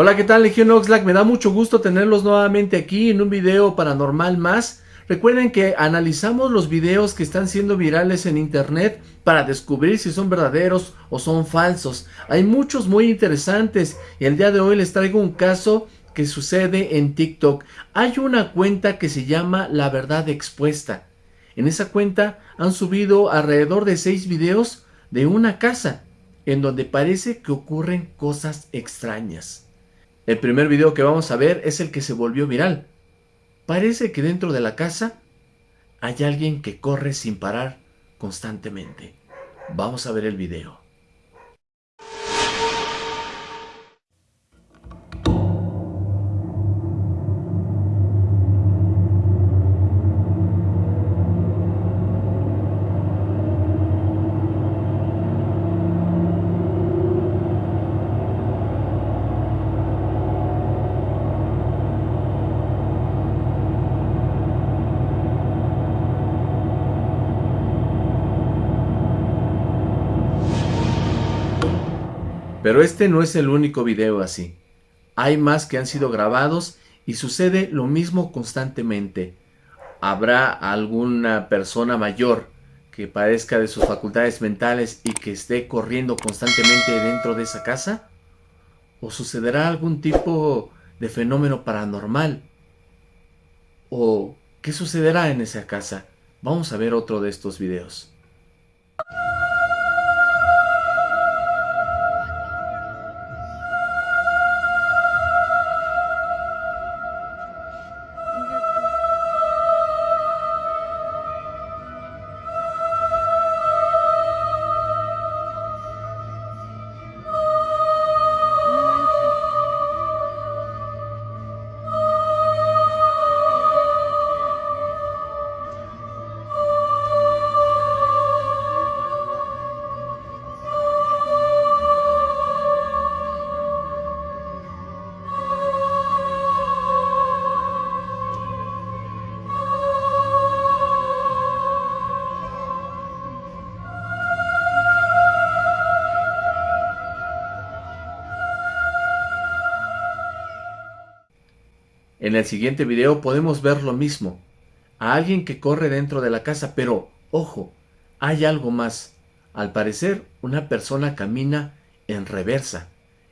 Hola, ¿qué tal Legión Oxlack? Me da mucho gusto tenerlos nuevamente aquí en un video paranormal más. Recuerden que analizamos los videos que están siendo virales en internet para descubrir si son verdaderos o son falsos. Hay muchos muy interesantes y el día de hoy les traigo un caso que sucede en TikTok. Hay una cuenta que se llama La Verdad Expuesta. En esa cuenta han subido alrededor de seis videos de una casa en donde parece que ocurren cosas extrañas. El primer video que vamos a ver es el que se volvió viral. Parece que dentro de la casa hay alguien que corre sin parar constantemente. Vamos a ver el video. Pero este no es el único video así. Hay más que han sido grabados y sucede lo mismo constantemente. ¿Habrá alguna persona mayor que padezca de sus facultades mentales y que esté corriendo constantemente dentro de esa casa? ¿O sucederá algún tipo de fenómeno paranormal? ¿O qué sucederá en esa casa? Vamos a ver otro de estos videos. En el siguiente video podemos ver lo mismo. A alguien que corre dentro de la casa, pero, ojo, hay algo más. Al parecer, una persona camina en reversa.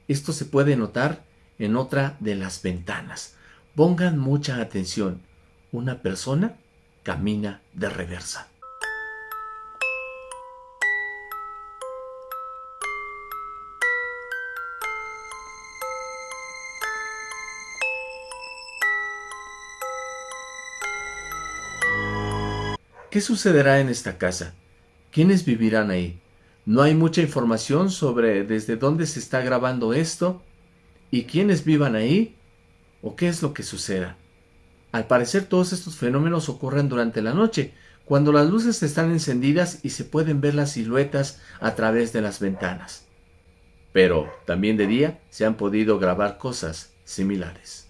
Esto se puede notar en otra de las ventanas. Pongan mucha atención. Una persona camina de reversa. ¿Qué sucederá en esta casa? ¿Quiénes vivirán ahí? No hay mucha información sobre desde dónde se está grabando esto y quiénes vivan ahí o qué es lo que suceda. Al parecer todos estos fenómenos ocurren durante la noche, cuando las luces están encendidas y se pueden ver las siluetas a través de las ventanas. Pero también de día se han podido grabar cosas similares.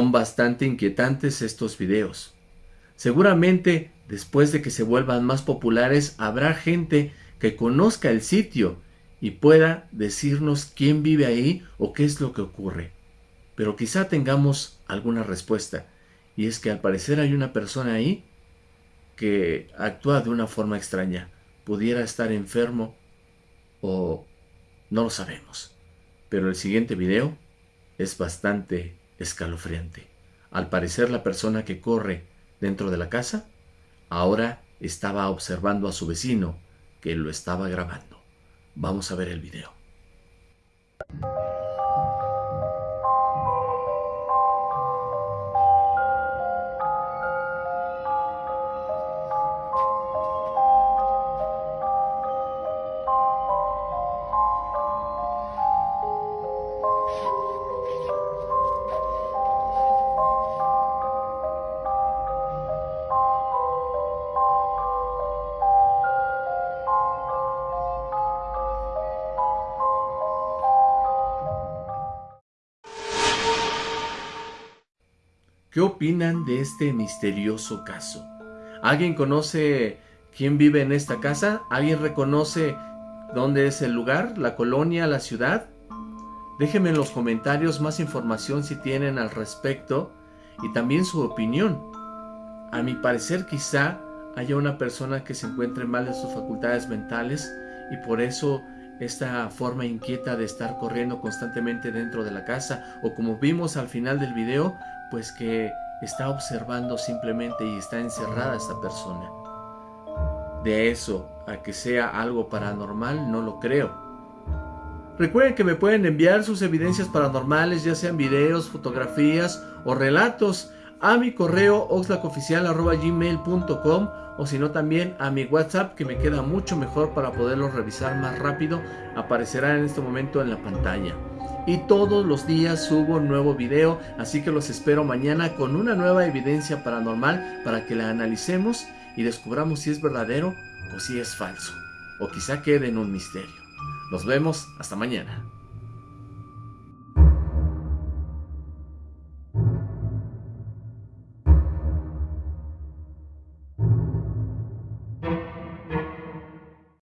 Son bastante inquietantes estos videos. Seguramente después de que se vuelvan más populares habrá gente que conozca el sitio y pueda decirnos quién vive ahí o qué es lo que ocurre. Pero quizá tengamos alguna respuesta. Y es que al parecer hay una persona ahí que actúa de una forma extraña. Pudiera estar enfermo o no lo sabemos. Pero el siguiente video es bastante escalofriante. Al parecer la persona que corre dentro de la casa ahora estaba observando a su vecino que lo estaba grabando. Vamos a ver el video. ¿Qué opinan de este misterioso caso? ¿Alguien conoce quién vive en esta casa? ¿Alguien reconoce dónde es el lugar, la colonia, la ciudad? Déjenme en los comentarios más información si tienen al respecto y también su opinión. A mi parecer quizá haya una persona que se encuentre mal en sus facultades mentales y por eso esta forma inquieta de estar corriendo constantemente dentro de la casa o como vimos al final del video pues que está observando simplemente y está encerrada esta persona. De eso a que sea algo paranormal no lo creo. Recuerden que me pueden enviar sus evidencias paranormales, ya sean videos, fotografías o relatos, a mi correo oxlacoficial.gmail.com o si no también a mi WhatsApp que me queda mucho mejor para poderlos revisar más rápido, aparecerá en este momento en la pantalla y todos los días subo un nuevo video, así que los espero mañana con una nueva evidencia paranormal para que la analicemos y descubramos si es verdadero o si es falso, o quizá quede en un misterio. Nos vemos, hasta mañana.